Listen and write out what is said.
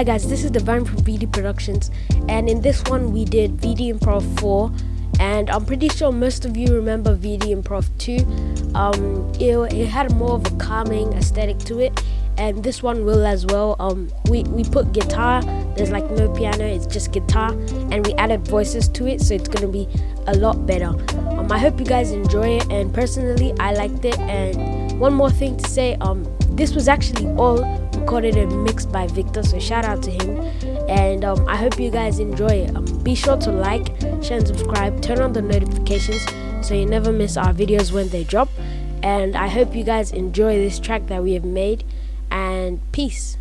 Hi guys, this is Divine from VD Productions, and in this one we did VD Improv 4, and I'm pretty sure most of you remember VD Improv 2. Um, it, it had more of a calming aesthetic to it, and this one will as well. Um, we, we put guitar, there's like no piano, it's just guitar, and we added voices to it, so it's gonna be a lot better. Um, I hope you guys enjoy it, and personally, I liked it. And one more thing to say, um, this was actually all recorded and mixed by Victor, so shout out to him. And um, I hope you guys enjoy it. Um, be sure to like, share, and subscribe. Turn on the notifications so you never miss our videos when they drop. And I hope you guys enjoy this track that we have made. And peace.